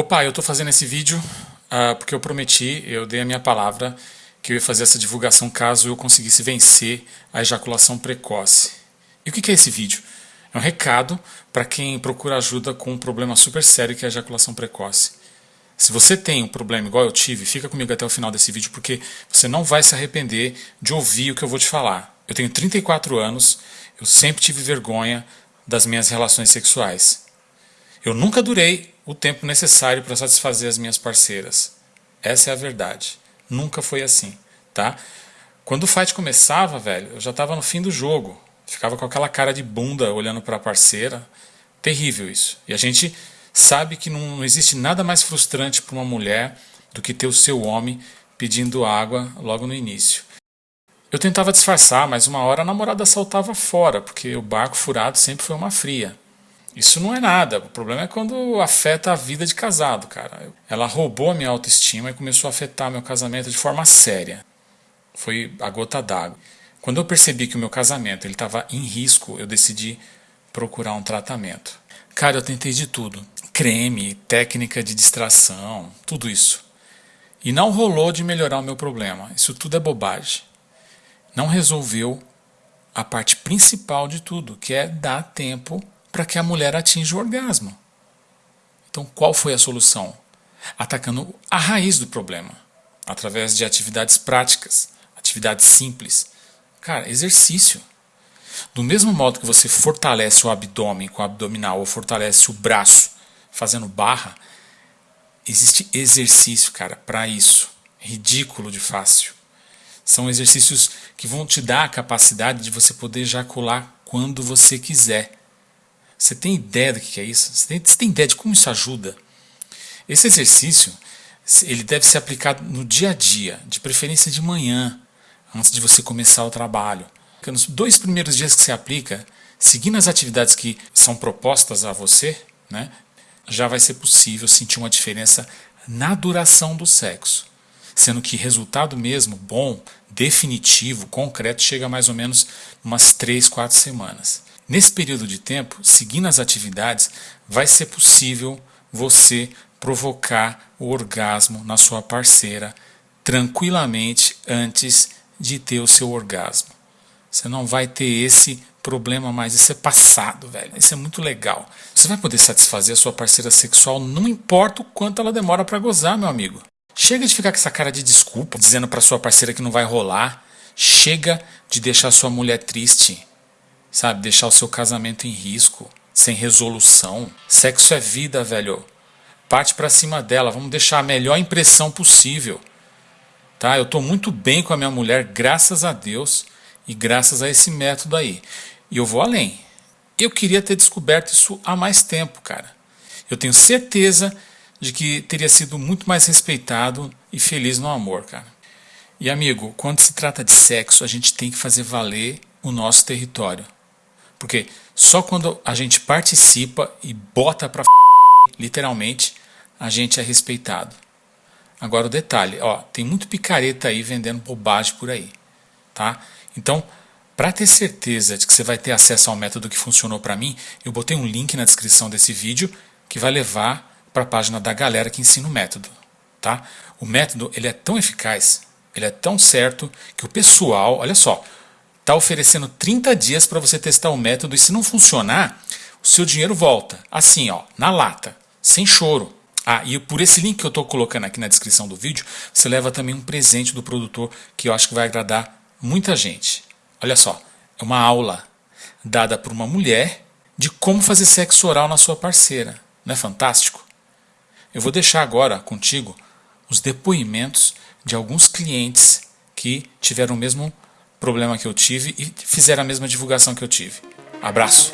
Opa, eu estou fazendo esse vídeo uh, porque eu prometi, eu dei a minha palavra que eu ia fazer essa divulgação caso eu conseguisse vencer a ejaculação precoce. E o que é esse vídeo? É um recado para quem procura ajuda com um problema super sério que é a ejaculação precoce. Se você tem um problema igual eu tive, fica comigo até o final desse vídeo porque você não vai se arrepender de ouvir o que eu vou te falar. Eu tenho 34 anos, eu sempre tive vergonha das minhas relações sexuais. Eu nunca durei o tempo necessário para satisfazer as minhas parceiras. Essa é a verdade. Nunca foi assim, tá? Quando o fight começava, velho, eu já estava no fim do jogo. Ficava com aquela cara de bunda olhando para a parceira. Terrível isso. E a gente sabe que não, existe nada mais frustrante para uma mulher do que ter o seu homem pedindo água logo no início. Eu tentava disfarçar, mas uma hora a namorada saltava fora, porque o barco furado sempre foi uma fria. Isso não é nada. O problema é quando afeta a vida de casado, cara. Ela roubou a minha autoestima e começou a afetar meu casamento de forma séria. Foi a gota d'água. Quando eu percebi que o meu casamento estava em risco, eu decidi procurar um tratamento. Cara, eu tentei de tudo. Creme, técnica de distração, tudo isso. E não rolou de melhorar o meu problema. Isso tudo é bobagem. Não resolveu a parte principal de tudo, que é dar tempo para que a mulher atinja o orgasmo. Então, qual foi a solução? Atacando a raiz do problema, através de atividades práticas, atividades simples. Cara, exercício. Do mesmo modo que você fortalece o abdômen com o abdominal ou fortalece o braço fazendo barra, existe exercício, cara, para isso. Ridículo de fácil. São exercícios que vão te dar a capacidade de você poder ejacular quando você quiser. Você tem ideia do que é isso? Você tem, você tem ideia de como isso ajuda? Esse exercício ele deve ser aplicado no dia a dia, de preferência de manhã, antes de você começar o trabalho. Porque nos dois primeiros dias que você aplica, seguindo as atividades que são propostas a você, né, já vai ser possível sentir uma diferença na duração do sexo. Sendo que resultado mesmo bom, definitivo, concreto, chega mais ou menos umas 3, 4 semanas. Nesse período de tempo, seguindo as atividades, vai ser possível você provocar o orgasmo na sua parceira tranquilamente antes de ter o seu orgasmo. Você não vai ter esse problema mais, isso é passado, velho. Isso é muito legal. Você vai poder satisfazer a sua parceira sexual, não importa o quanto ela demora para gozar, meu amigo. Chega de ficar com essa cara de desculpa, dizendo para sua parceira que não vai rolar. Chega de deixar sua mulher triste sabe? Deixar o seu casamento em risco, sem resolução. Sexo é vida, velho. Parte para cima dela, vamos deixar a melhor impressão possível. Tá? Eu estou muito bem com a minha mulher, graças a Deus e graças a esse método aí. E eu vou além. Eu queria ter descoberto isso há mais tempo, cara. Eu tenho certeza de que teria sido muito mais respeitado e feliz no amor, cara. E amigo, quando se trata de sexo, a gente tem que fazer valer o nosso território. Porque só quando a gente participa e bota pra literalmente, a gente é respeitado. Agora o detalhe, ó, tem muito picareta aí vendendo bobagem por aí, tá? Então, para ter certeza de que você vai ter acesso ao método que funcionou para mim, eu botei um link na descrição desse vídeo que vai levar para a página da galera que ensina o método, tá? O método, ele é tão eficaz, ele é tão certo que o pessoal, olha só, está oferecendo 30 dias para você testar o método e se não funcionar, o seu dinheiro volta. Assim, ó, na lata, sem choro. Ah, e por esse link que eu estou colocando aqui na descrição do vídeo, você leva também um presente do produtor que eu acho que vai agradar muita gente. Olha só, é uma aula dada por uma mulher de como fazer sexo oral na sua parceira. Não é fantástico? Eu vou deixar agora contigo os depoimentos de alguns clientes que tiveram o mesmo problema que eu tive e fizeram a mesma divulgação que eu tive. Abraço!